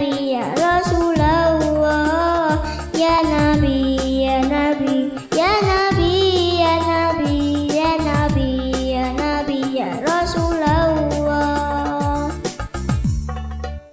Yeah.